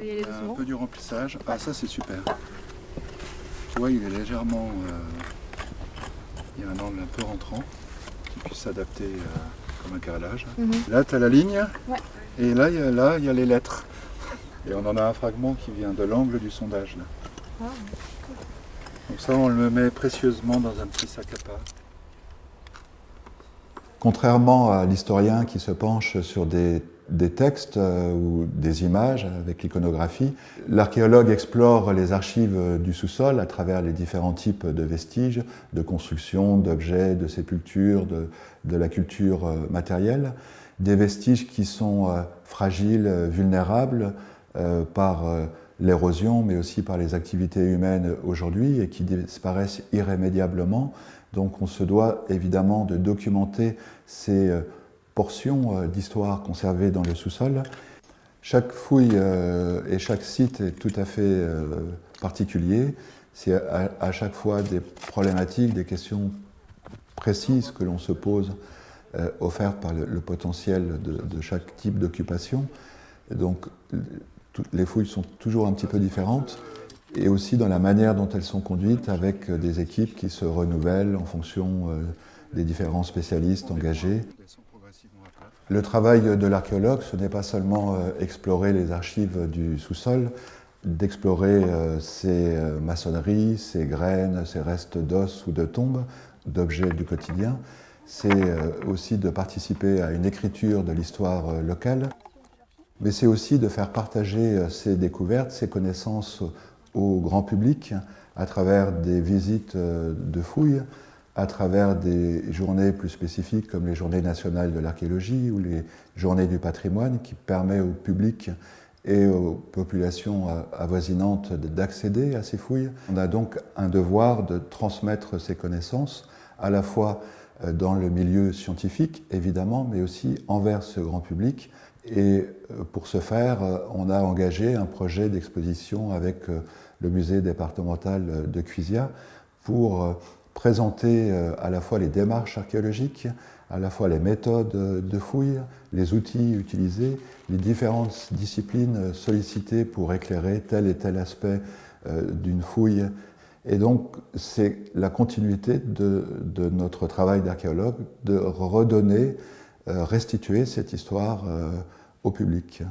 aller un peu du remplissage. Ah ça c'est super. Tu vois, il est légèrement... euh, il y a un angle un peu rentrant qui puisse s'adapter euh, comme un carrelage. Mhm. Là, tu as la ligne. Ouais. Et là, il y a, là, il y a les lettres. Et on en a un fragment qui vient de l'angle du sondage. Là. Ah. Donc ça, on le met précieusement dans un petit sac à part. Contrairement à l'historien qui se penche sur des, textes euh, ou des images avec l'iconographie, l'archéologue explore les archives du sous-sol à travers les différents types de vestiges, de constructions, d'objets, de sépultures, de, la culture euh, matérielle, des vestiges qui sont euh, fragiles, vulnérables par l'érosion, mais aussi par les activités humaines aujourd'hui et qui disparaissent irrémédiablement. Donc on se doit évidemment de documenter ces euh, portions euh, d'histoire conservées dans le sous-sol. Chaque fouille euh, et chaque site est tout à fait particulier. C'est à, chaque fois des problématiques, des questions précises que l'on se pose, offertes par le, potentiel de, chaque type d'occupation. Donc les fouilles sont toujours un petit peu différentes et aussi dans la manière dont elles sont conduites avec euh, des équipes qui se renouvellent en fonction euh, des différents spécialistes engagés. Le travail de l'archéologue, ce n'est pas seulement euh, explorer les archives du sous-sol, d'explorer ces maçonneries, ces graines, ces restes d'os ou de tombes, d'objets du quotidien, c'est aussi de participer à une écriture de l'histoire locale, mais c'est aussi de faire partager euh, ces découvertes, ces connaissances au grand public à travers des visites euh, de fouilles, à travers des journées plus spécifiques comme les journées nationales de l'archéologie ou les journées du patrimoine qui permet au public et aux populations euh, avoisinantes d'accéder à ces fouilles. On a donc un devoir de transmettre ces connaissances à la fois dans le milieu scientifique évidemment, mais aussi envers ce grand public. Et euh, pour ce faire, euh, on a engagé un projet d'exposition avec euh, le musée départemental de Cuisia pour euh, présenter euh, à la fois les démarches archéologiques, à la fois les méthodes euh, de fouille, les outils utilisés, les différentes disciplines euh, sollicitées pour éclairer tel et tel aspect euh, d'une fouille. Et donc, c'est la continuité de, notre travail d'archéologue de redonner, euh, restituer cette histoire euh, au public.